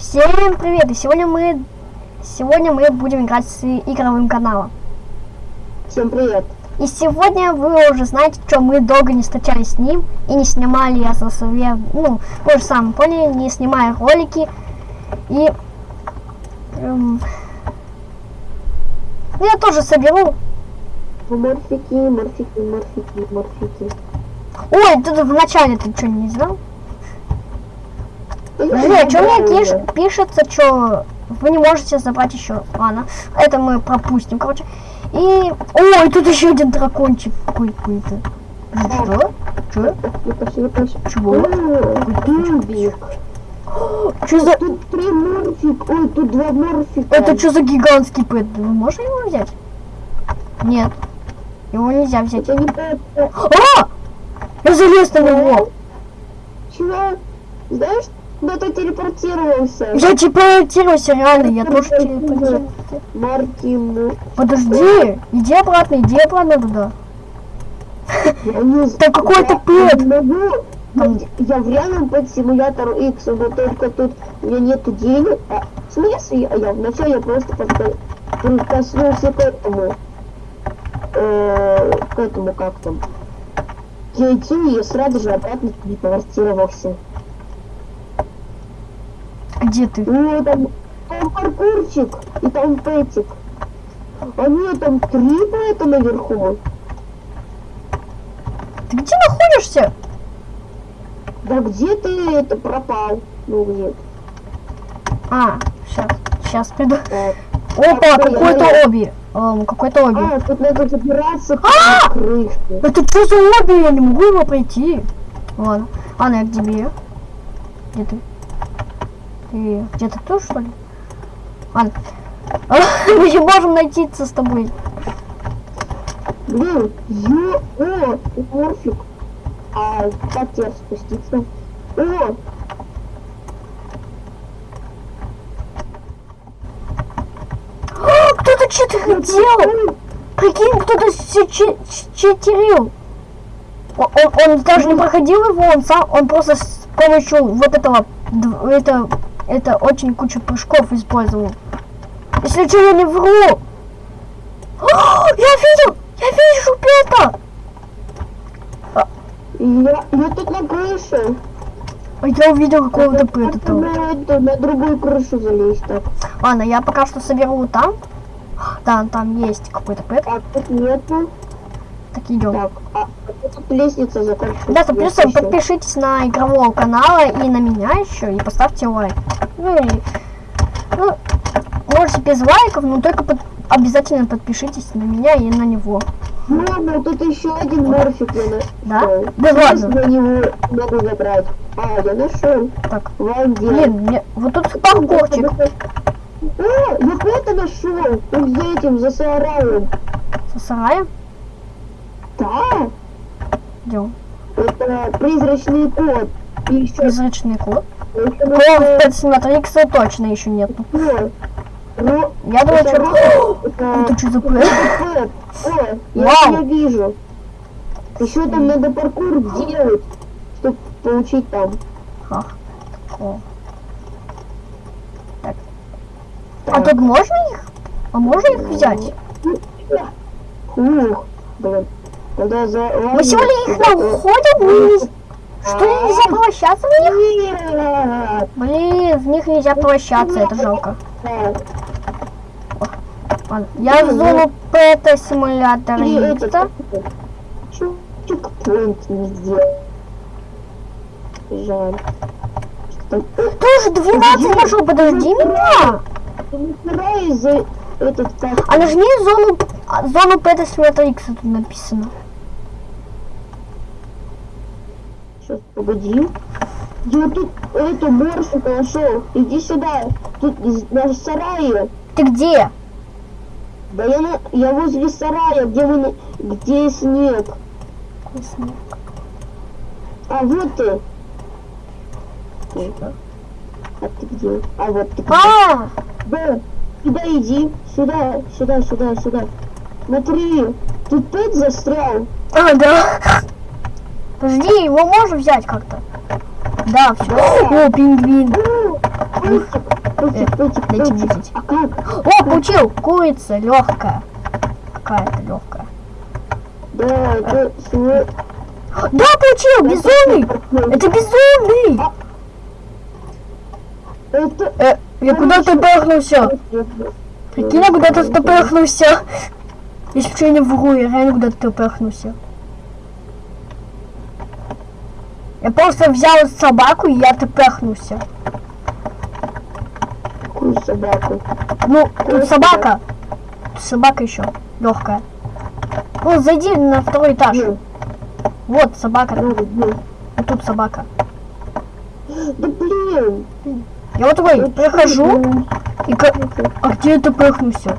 Всем привет! И сегодня мы сегодня мы будем играть с игровым каналом. Всем привет. И сегодня вы уже знаете, что мы долго не встречались с ним и не снимали я за сове, ну, вы же сами поняли, не снимая ролики. И эм, ну, я тоже соберу. Морфики, морфики, морфики, морфики. Ой, ты в начале ты что не знал? А что мне уже. пиш- пишется, что вы не можете забрать еще. Ладно, это мы пропустим, короче. И... Ой, тут еще один дракончик какой-то. Что? Что? Чего? Что за... Тут три морфик. Ой, тут два морфика. Это что за гигантский пэт? Вы можете его взять? Нет. Его нельзя взять. Это не это. А! Я залез на него! Чего? Знаешь, куда ты телепортировался? Я телепортировался, реально, я тоже телепортировался. Мартин. Подожди, иди обратно, иди обратно туда. Я. Да какой-то Я пэт. не могу. Я- Я в реальном под симулятору X, но только тут у меня нету денег. А, в смысле? А я вначале я просто прикоснулся к этому. Э, к этому как там. К яйцу и я сразу же обратно телепортировался. Где ты? Ну, там, там паркурчик и там пэтик. А нет, там три пэта наверху. Ты где находишься? Да где ты это пропал? Ну где? А, сейчас, сейчас приду. Э, Опа, Так, какой-то оби. Эм, какой-то оби. А, тут надо забираться А! крыше. Это что за оби? Я не могу его пройти. Ладно. Ладно, я к тебе. Где ты? Ты где-то тут, что ли? Ладно. Мы не можем найтиться с тобой. Блин, о, морфик. А как тебе спуститься? О, А, Кто-то что-то делал. Прикинь, кто-то читерил. О- Он, он даже не проходил его, он сам, он просто с помощью вот этого, это, это очень кучу прыжков использовал. Если что, я не вру. А, я видел, я вижу это. я, я тут на крыше. А Я увидел какого-то там. на, другую крышу залезть так. Ладно, я пока что соберу там. Да, там есть какой-то пэт. А тут нету. Так, идем. Так, а, а лестница заканчивается. Да, плюс Есть еще. подпишитесь на игрового канала и на меня еще, и поставьте лайк. Ну и, ну, можете без лайков, но только под- обязательно подпишитесь на меня и на него. Мама, тут еще один морфик нашел. Да? Да ладно. Я него могу забрать. А, я нашел. Так, Вон где. блин, мне, вот тут паркурчик. О, я это нашел. Он за этим, за сараем. Со сараем. Да, Идем. это призрачный кот. И еще Призрачный кот. это Кот нашел Пэтсиметрикса точно еще нету. кот. Ну, Я думаю, что... это- Это что за пэт? я тебя вижу. Еще там надо паркур делать, чтобы получить там. Ах. О. Так. А тут можно их? А можно их взять? Ух, блин. Мы сегодня их находим, Что нельзя превращаться в них? Блин, в них нельзя превращаться, это жалко. Я в зону пэта симулятора Икса. Жаль. Уже 12 нашел, подожди меня. А нажми зону, а, зону пэта симулятора Икса тут написано. Сейчас, погоди. Я тут эту морфику нашел. Иди сюда. Тут на сарае. Ты где? Да я, на, я возле сарая, где вы, на- где снег. А вот ты. Ой, А ты где? А вот ты где? А, Да, сюда иди. Сюда, сюда, сюда, сюда. Смотри, тут пэт застрял. а, да. Подожди, его можно взять как-то? Да, все. О, пингвин. Дайте дайте. А? О, получил! Курица легкая. Какая-то легкая. Да, свой... Да, получил! Безумный! Это безумный! Это... Э, я куда-то пахнулся. Прикинь, я куда-то топехнулся. Если что, я не вру, я реально куда-то топехнулся. Я просто взял собаку и я топехнулся. Какую собаку? Ну, тут собака. Тут собака еще легкая. Ну, зайди на второй этаж. Где? Вот собака. Надо, где? Вот тут собака. Да блин! Я вот такой Ну, прохожу и ка- А где я топехнулся?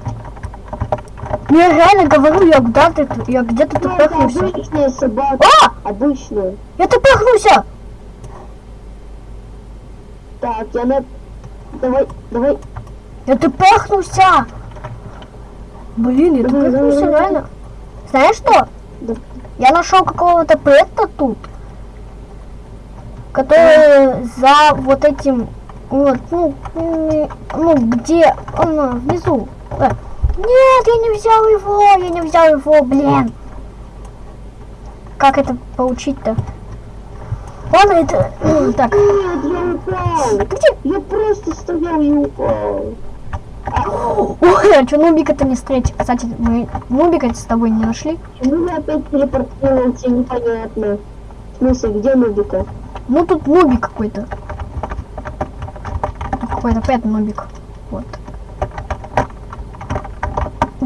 Я реально говорю, я куда-то я где-то Ну, это топехнулся. обычная собака. А! Обычная. Я топехнулся! Так, я на... Давай, давай. Я топехнулся! Блин, я давай. реально. Знаешь что? Да. Я нашел какого-то пэта тут, который за вот этим, вот, ну, ну, где, он внизу. Э, Нет, я не взял его, я не взял его, блин. Как это получить-то? Ладно, это, так, Нет, я упал. где? Я просто стоял и упал. Ой, а что Нубика-то не встретить? Кстати, мы Нубика с тобой не нашли. Почему я опять телепортировался, непонятно. В смысле, где Нубика? Ну тут Нубик какой-то. Какой-то опять Нубик. Вот.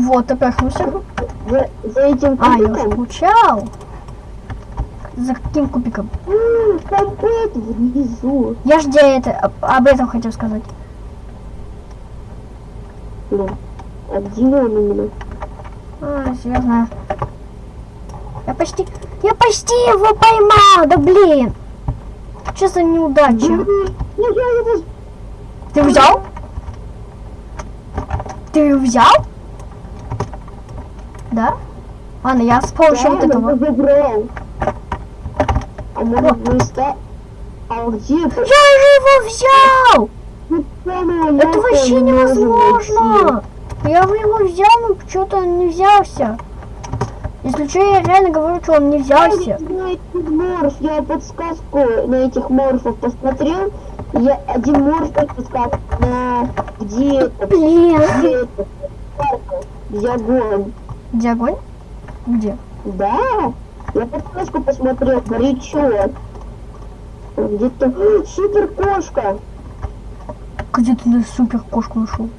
Вот, опехнулся. За, за этим А, я уже кубиком? получал. За каким кубиком? М, Там это внизу. Я ж где это, об, об этом хотел сказать. Блин. А где он именно? А, я знаю. Я почти, я почти его поймал, да блин. Что за неудача? Ну. Ты взял? Ты взял? Да? Ладно, я помощью вот этого. я. А. А его взял! Ну, Это вообще невозможно! Я бы его взял, но что-то он не взялся. Если что, я реально говорю, что он не взялся. морф, я подсказку на этих морфов посмотрел. Я один морф подсказку на где это, Блин. где это, парка, где огонь. Где? Да, я подсказку посмотрел, горячо. Где-то супер кошка. Где ты супер кошку нашел?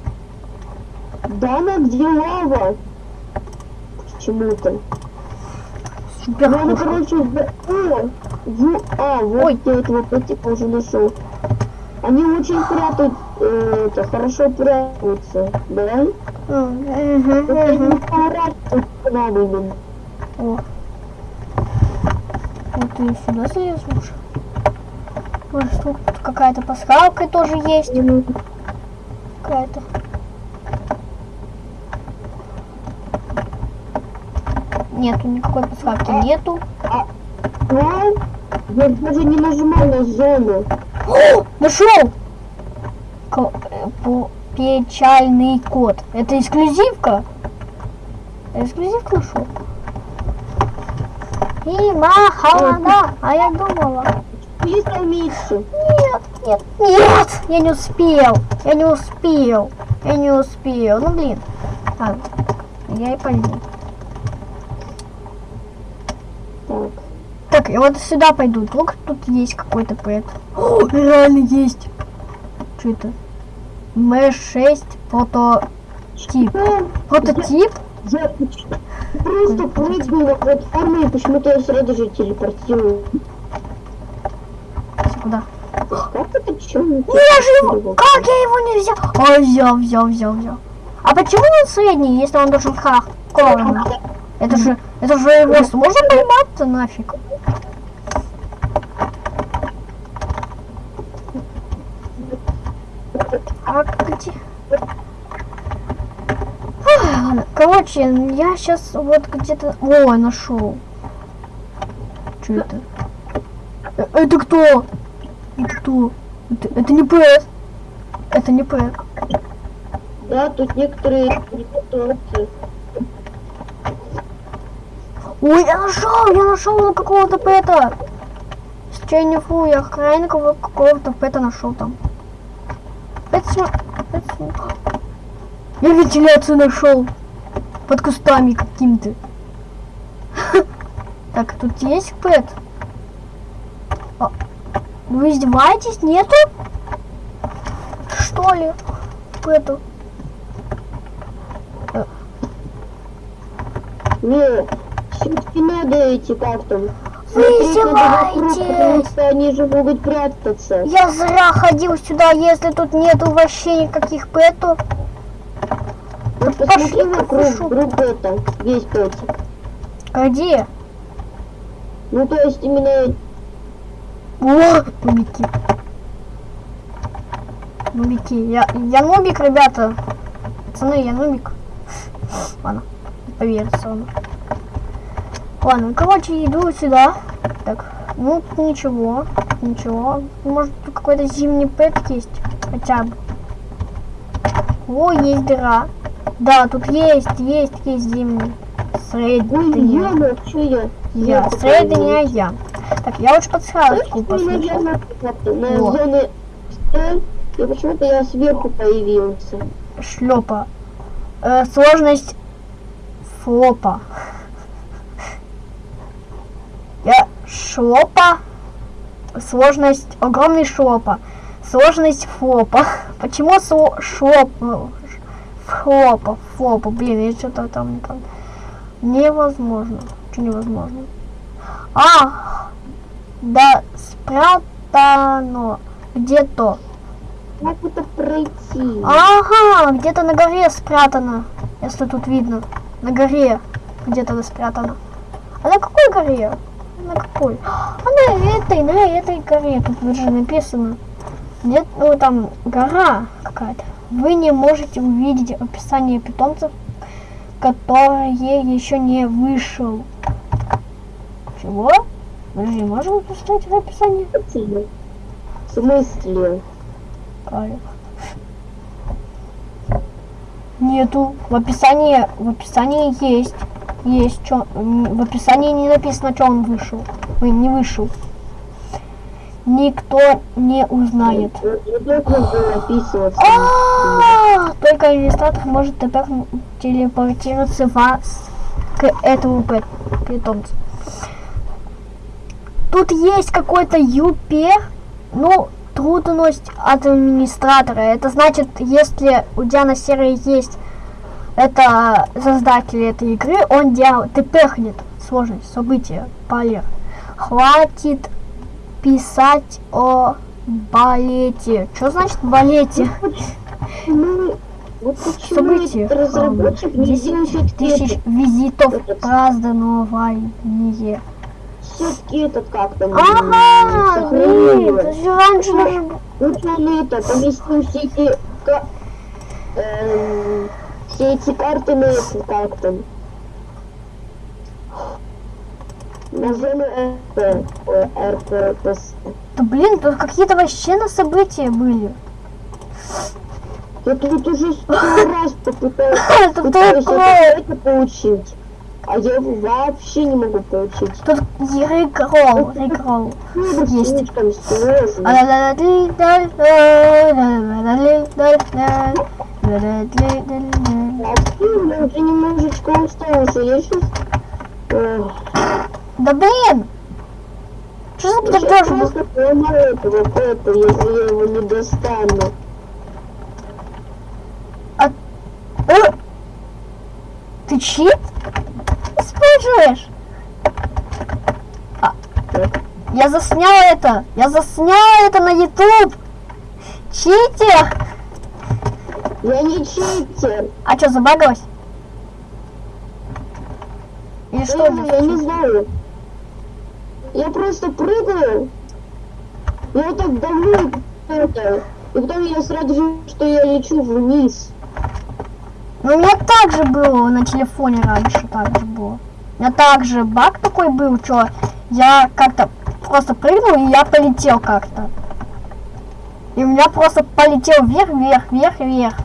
Да, она где лава. Почему-то. Супер Ну, она, кошка. короче, в... О, в- А, вот Ой. я этого котика уже нашел. Они очень прятают, э, это, хорошо прятаются, да? Они мгм. поворачивают к нам именно. О. Вот ты сюда залез лучше. Может, тут какая-то пасхалка тоже есть. Какая-то. Нету никакой пасхалки, нету. Я даже не нажимал на зону. Нашел! Э, по- Печальный код. Это эксклюзивка? Эксклюзивку нашел? И махалада, а я думала. Есть алмицы. Нет, нет, нет, я не успел, я не успел, я не успел. Ну блин, ладно, я и пойду. Так. Так, я вот сюда пойду. Вдруг тут есть какой-то пэт. О, реально есть. Что это? М6 прототип. А, Прототип? Я поч- просто прыгаю на платформу и почему-то я сразу же телепортирую. Куда? Как это? Ну я же его... Как я его не взял? Ой, взял, взял, взял, взял. А почему он средний, если он должен хардкорный? Это же... Это же его сможет поймать-то нафиг? А где? Ладно. Короче, я сейчас вот где-то... О, нашел. Что это? Э, Это кто? Это кто? Это, это не Пэт. Это не Пэт. Да, тут некоторые ситуации. Ой, я нашел, я нашел какого-то пэта. Сейчас не фу, я крайне кого- какого-то пэта нашел там. Пэт см- Я вентиляцию нашел. Под кустами каким-то. Так, тут есть пэт? А, Вы издеваетесь? Нету? Что ли? Пэту. Не, все-таки надо идти как Потому что они же могут прятаться. Я зря ходил сюда, если тут нету вообще никаких пэтов. Вот посмотри пошли, вокруг, хорошо. вдруг это, есть пятик. Где? Ну, то есть именно О, нубики. Нубики. Я, я нубик, ребята. Пацаны, я нубик. Ладно, не поверится он. Ладно, короче, иду сюда. Так, ну, ничего, ничего. Может, тут какой-то зимний пэт есть? Хотя бы. О, есть дыра. Да, тут есть, есть, есть зимний. Что я? Я, средняя я. Так, я лучше меня послушал. на и почему-то я сверху появился. Шлепа. Э, сложность флопа. Я шлопа. Сложность огромный шлопа. Сложность флопа. Почему сло- шлоп? ну, ш- Флопа, флопа. Блин, я что-то там не пон- Невозможно. Что невозможно? А! Да спрятано. Где-то. Как это пройти? Ага, где-то на горе спрятано. Если тут видно. На горе где-то спрятано. А на какой горе? На какой? А на этой, на этой горе. Тут уже написано. Где ну, там гора какая-то. Вы не можете увидеть описание питомцев, которые еще не вышел. Чего? Подожди, можем поставить в описании? В смысле? Нету. В описании, в описании есть. Есть. Чё, м, в описании не написано, что он вышел. Ой, не вышел. Никто не узнает. Было описываться. А, Только иллюстратор может теперь телепортироваться вас к этому питомцу. Тут есть какой-то ЮП, ну, трудность от администратора. Это значит, если у Диана Серый есть это создатель этой игры, он делал, тепехнет сложность, события, полер. Хватит писать о балете. Что значит балете? Ну, вот События. разработчик не 10 делает тысяч визитов празднование. все-таки этот как там Ага, блин, это же раньше даже был. Вот он это, поместил все эти, эм, все эти карты на это, как там. На зону РП, РПС. Да блин, тут какие-то вообще на события были. Я тут уже сто раз попыталась, Это пытаюсь такое. это получить. А я его вообще не могу получить. Тут рекрол, рекрол. Ну, Есть. А я уже немножечко устал уже. Я сейчас... Да блин! Что за Я подожди? просто поломаю этого кота, если я его не достану. Э? Ты чит? Используешь? А, я заснял это! Я заснял это на YouTube! Читер! Я не читер. А что, забагалась? Или что я не знаю. Я просто прыгаю. Я вот так давлю и это. И потом я сразу же, что я лечу вниз. Ну, у меня так же было на телефоне раньше, так же было. У меня также баг такой был, что я как-то просто прыгнул, и я полетел как-то. И у меня просто полетел вверх, вверх, вверх, вверх.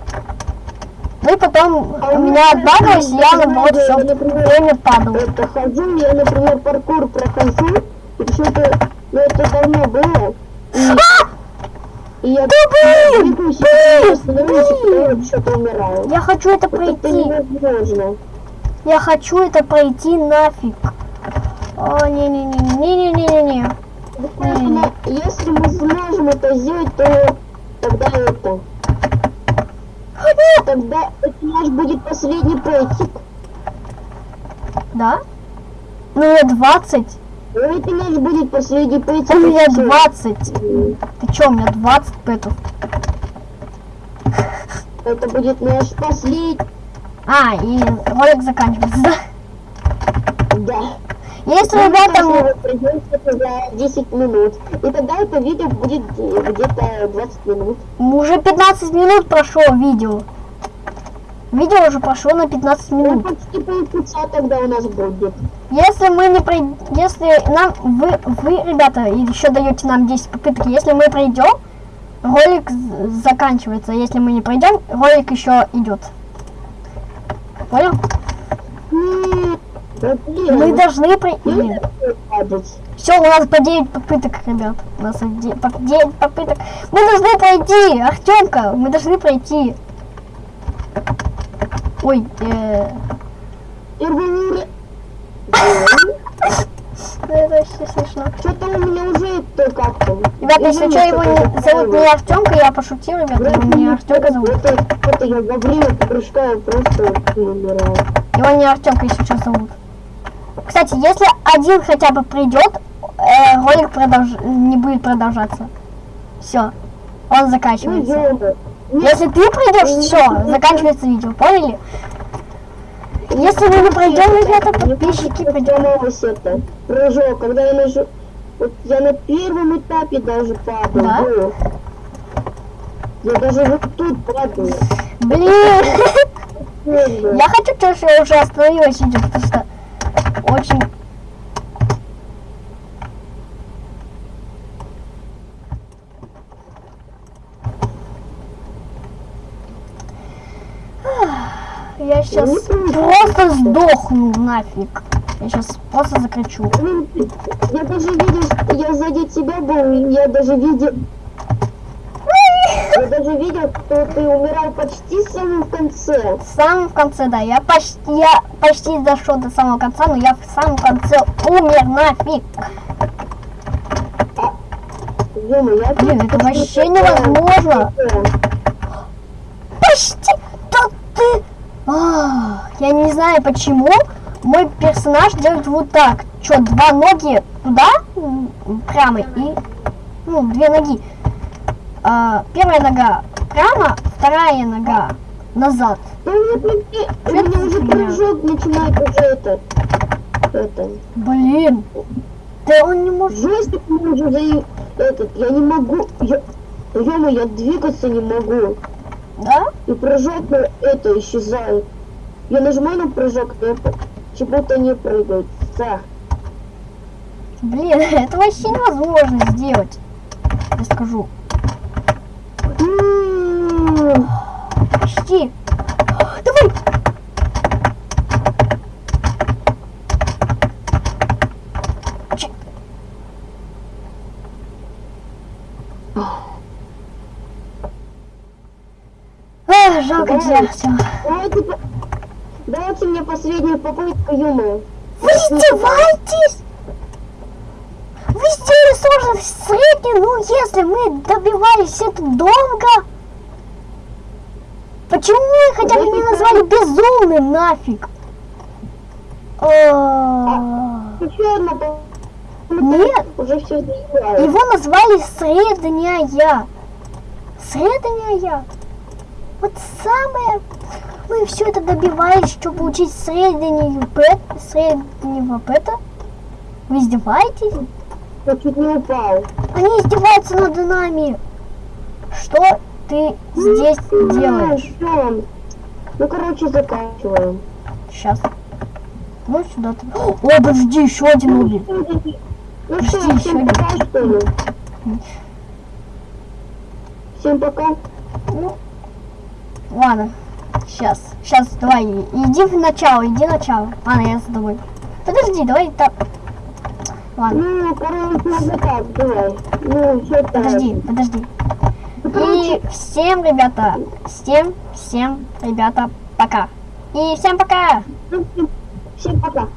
Ну потом А у меня я наоборот я, все время падал. это хожу, я, например, паркур прохожу, и почему-то, ну это давно было, и, и я что-то умираю. Я хочу это Вот пройти. невозможно. Я хочу это пройти нафиг. О, не-не-не-не-не-не-не-не. Поэтому, если мы сможем это сделать, то тогда это, тогда это наш будет последний пэтик. Да? Ну, я 20. Ну, Это наш будет последний пэтик. У меня и всё. 20. Ты чё, у меня 20 пэтов? Это будет наш последний, А, и ролик заканчивается, да? да. Если, Ну, ребята, конечно, м- вот пройдёт это за 10 минут. И тогда это видео будет где-то 20 минут. уже 15 минут прошло видео. Видео уже прошло на 15 Ну, минут. почти полчаса тогда у нас будет. Если мы не пройдем, если нам, вы, вы, ребята, еще даете нам 10 попыток, если мы пройдем, ролик заканчивается. Если мы не пройдем, ролик еще идет. Понял? Да Мы ну, должны падать. Все, у нас по 9 попыток, ребят. У нас 9 попыток. Мы должны пройти, Артемка, мы должны пройти. Ой, э, это вообще смешно. Что-то у меня уже это как-то. Ребят, если что, его не, зовут не Артемка, я пошутил, ребят, его не Артемка зовут. Это, это я во время прыжка просто умираю. Его не Артемка, если что, зовут. Кстати, если один хотя бы придет, э, ролик продолж- не будет продолжаться. Все, он Ну, заканчивается. Если ты придешь, все, заканчивается видео, поняли? Если мы не пройдем, ребята, подписчики придем. сломалось это. Прыжок, когда я нажу... Вот я на первом этапе даже падаю. Да? был. Я даже вот тут падаю. Блин, я хочу, что я уже остановилась потому что очень... Я сейчас просто сдохну нафиг. Я сейчас просто закричу. Я даже видел, я сзади тебя был, я даже видел... Я даже видел, что ты умирал почти в самом конце. В самом конце, да, я почти, я почти дошел до самого конца, но я в самом конце умер нафиг. Ё-моё, я Блин, это вообще невозможно. Почти! Да ты... А, я не знаю почему мой персонаж делает вот так. Что, два ноги туда, прямо, и... Ну, две ноги. А, первая нога прямо, вторая нога назад. Да у меня, уже прыжок начинает уже это... Это... Блин. Да он не может... Жестик мне уже за... Этот, я не могу... Я... ё я двигаться не могу. Да? И прыжок на это исчезает. Я нажимаю на прыжок, это почему-то не прыгает. Да. Блин, это вообще невозможно сделать. Я скажу. М, Почти. Давай. Ч- Ах, жалко тебя, всё. Давайте, по- давайте мне последнюю попытку, ё Вы издеваетесь? Вы сделали сложность среднюю, ну если мы добивались это долго. Почему вы хотя бы не назвали безумным нафиг? А. Нет. Уже все. Его назвали средняя. Средняя. Вот самое... Мы все это добивались, чтобы получить среднюю пэт, среднего пэта. Вы издеваетесь? Я чуть не упал. Они издеваются над нами. Что ты здесь делаешь? Ну, короче, заканчиваем. Сейчас. Ну, сюда ты... О, подожди, еще один убил. Ну подожди, что, всем пока, что ли? Всем пока. Ну, ладно. Сейчас, сейчас, давай, иди в начало, иди в начало. Ладно, я за тобой. Подожди, давай так. Ладно. Ну, короче, надо так, давай. Ну, все так. Подожди, подожди. И всем, ребята, всем, всем, ребята, пока. И всем пока! Всем пока!